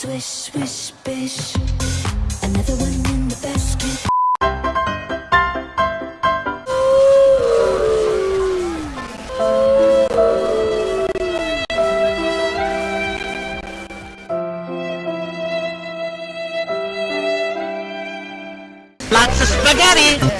Swish, swish, bish. Another one in the basket. Lots of spaghetti!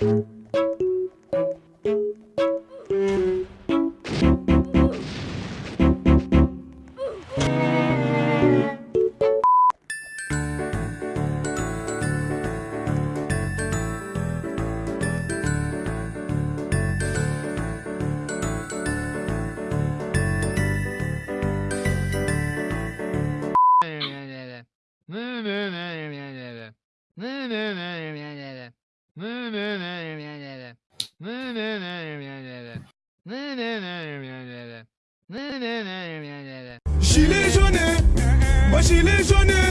jaune, moi Gilet jaune, bah gilet jaune